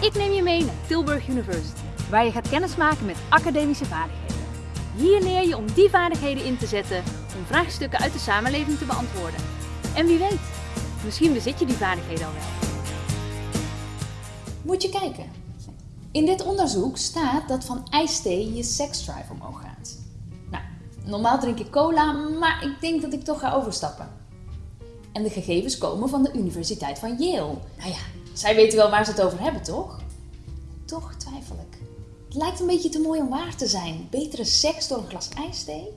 Ik neem je mee naar Tilburg University, waar je gaat kennismaken met academische vaardigheden. Hier leer je om die vaardigheden in te zetten om vraagstukken uit de samenleving te beantwoorden. En wie weet, misschien bezit je die vaardigheden al wel. Moet je kijken. In dit onderzoek staat dat van ijsthee je seksdrive omhoog gaat. Nou, normaal drink ik cola, maar ik denk dat ik toch ga overstappen. En de gegevens komen van de Universiteit van Yale. Nou ja, zij weten wel waar ze het over hebben, toch? Toch twijfel ik. Het lijkt een beetje te mooi om waar te zijn. Betere seks door een glas ijsthee?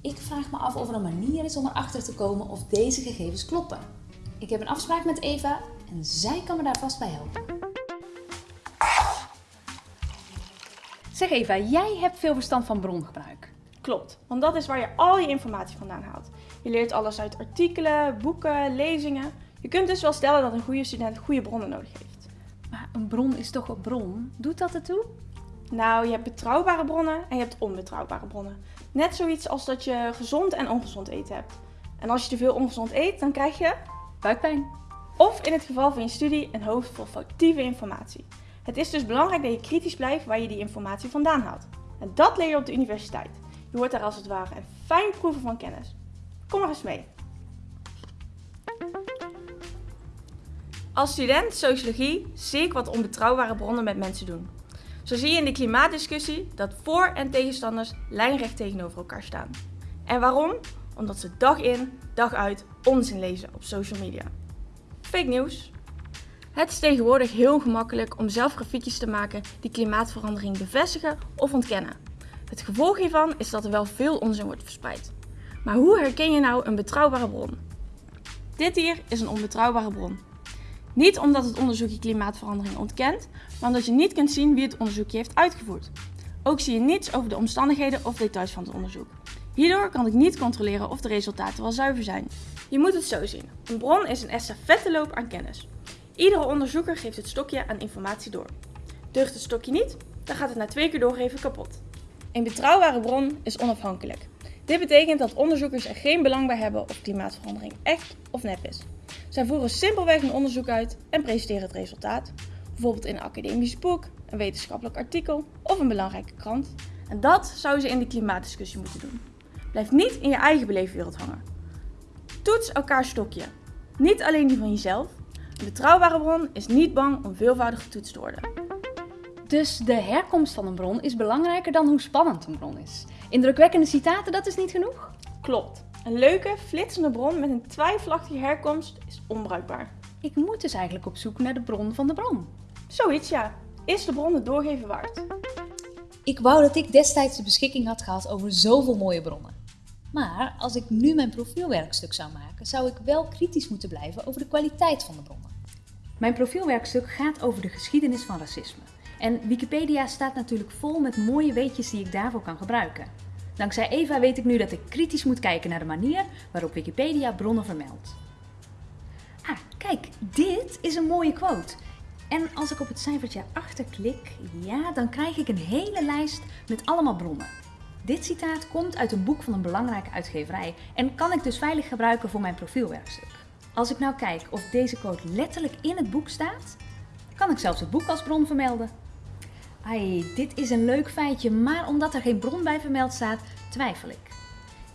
Ik vraag me af of er een manier is om erachter te komen of deze gegevens kloppen. Ik heb een afspraak met Eva en zij kan me daar vast bij helpen. Zeg Eva, jij hebt veel verstand van brongebruik. Klopt, want dat is waar je al je informatie vandaan haalt. Je leert alles uit artikelen, boeken, lezingen. Je kunt dus wel stellen dat een goede student goede bronnen nodig heeft. Maar een bron is toch een bron? Doet dat ertoe? Nou, je hebt betrouwbare bronnen en je hebt onbetrouwbare bronnen. Net zoiets als dat je gezond en ongezond eten hebt. En als je te veel ongezond eet, dan krijg je Buikpijn. Of in het geval van je studie een hoofd vol foutieve informatie. Het is dus belangrijk dat je kritisch blijft waar je die informatie vandaan haalt. En dat leer je op de universiteit. Je wordt daar als het ware een fijn proeven van kennis. Kom maar eens mee. Als student sociologie zie ik wat onbetrouwbare bronnen met mensen doen. Zo zie je in de klimaatdiscussie dat voor- en tegenstanders lijnrecht tegenover elkaar staan. En waarom? Omdat ze dag in, dag uit onzin lezen op social media. Fake nieuws. Het is tegenwoordig heel gemakkelijk om zelf grafiekjes te maken die klimaatverandering bevestigen of ontkennen. Het gevolg hiervan is dat er wel veel onzin wordt verspreid. Maar hoe herken je nou een betrouwbare bron? Dit hier is een onbetrouwbare bron. Niet omdat het onderzoekje klimaatverandering ontkent, maar omdat je niet kunt zien wie het onderzoekje heeft uitgevoerd. Ook zie je niets over de omstandigheden of details van het onderzoek. Hierdoor kan ik niet controleren of de resultaten wel zuiver zijn. Je moet het zo zien. Een bron is een estafetteloop aan kennis. Iedere onderzoeker geeft het stokje aan informatie door. Deugt het stokje niet, dan gaat het na twee keer doorgeven kapot. Een betrouwbare bron is onafhankelijk. Dit betekent dat onderzoekers er geen belang bij hebben of klimaatverandering echt of nep is. Zij voeren simpelweg een onderzoek uit en presenteren het resultaat, bijvoorbeeld in een academisch boek, een wetenschappelijk artikel of een belangrijke krant. En dat zouden ze in de klimaatdiscussie moeten doen. Blijf niet in je eigen beleefwereld hangen. Toets elkaar stokje. Niet alleen die van jezelf. Een betrouwbare bron is niet bang om veelvoudig getoetst te worden. Dus de herkomst van een bron is belangrijker dan hoe spannend een bron is. Indrukwekkende citaten, dat is niet genoeg? Klopt. Een leuke, flitsende bron met een twijfelachtige herkomst is onbruikbaar. Ik moet dus eigenlijk op zoek naar de bron van de bron. Zoiets ja. Is de bron het doorgeven waard? Ik wou dat ik destijds de beschikking had gehad over zoveel mooie bronnen. Maar als ik nu mijn profielwerkstuk zou maken, zou ik wel kritisch moeten blijven over de kwaliteit van de bronnen. Mijn profielwerkstuk gaat over de geschiedenis van racisme. En Wikipedia staat natuurlijk vol met mooie weetjes die ik daarvoor kan gebruiken. Dankzij Eva weet ik nu dat ik kritisch moet kijken naar de manier waarop Wikipedia bronnen vermeldt. Ah, kijk, dit is een mooie quote. En als ik op het cijfertje achter klik, ja, dan krijg ik een hele lijst met allemaal bronnen. Dit citaat komt uit een boek van een belangrijke uitgeverij en kan ik dus veilig gebruiken voor mijn profielwerkstuk. Als ik nou kijk of deze quote letterlijk in het boek staat, kan ik zelfs het boek als bron vermelden. Ai, dit is een leuk feitje, maar omdat er geen bron bij vermeld staat, twijfel ik.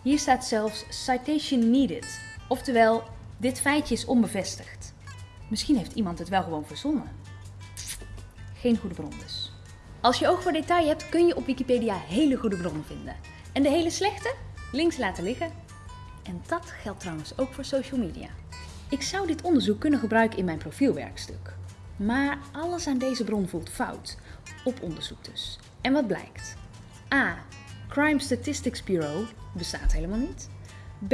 Hier staat zelfs citation needed, oftewel dit feitje is onbevestigd. Misschien heeft iemand het wel gewoon verzonnen. Geen goede bron dus. Als je oog voor detail hebt, kun je op Wikipedia hele goede bronnen vinden. En de hele slechte links laten liggen. En dat geldt trouwens ook voor social media. Ik zou dit onderzoek kunnen gebruiken in mijn profielwerkstuk. Maar alles aan deze bron voelt fout. Op onderzoek dus. En wat blijkt? A. Crime Statistics Bureau bestaat helemaal niet. B.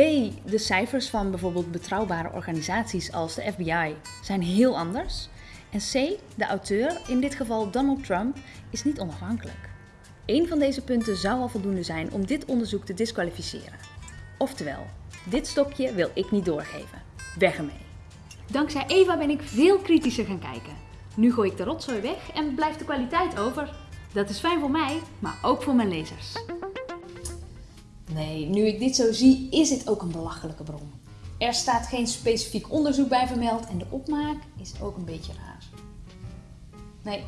De cijfers van bijvoorbeeld betrouwbare organisaties als de FBI zijn heel anders. En C. De auteur, in dit geval Donald Trump, is niet onafhankelijk. Eén van deze punten zou al voldoende zijn om dit onderzoek te disqualificeren. Oftewel, dit stokje wil ik niet doorgeven. Weg ermee. Dankzij Eva ben ik veel kritischer gaan kijken. Nu gooi ik de rotzooi weg en blijft de kwaliteit over. Dat is fijn voor mij, maar ook voor mijn lezers. Nee, nu ik dit zo zie, is dit ook een belachelijke bron. Er staat geen specifiek onderzoek bij vermeld en de opmaak is ook een beetje raar. Nee,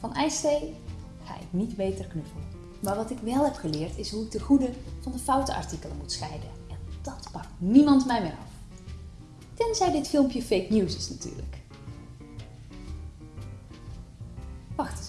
van ijsthee ga ik niet beter knuffelen. Maar wat ik wel heb geleerd is hoe ik de goede van de foute artikelen moet scheiden. En dat pakt niemand mij meer af. Tenzij dit filmpje fake news is natuurlijk. Wacht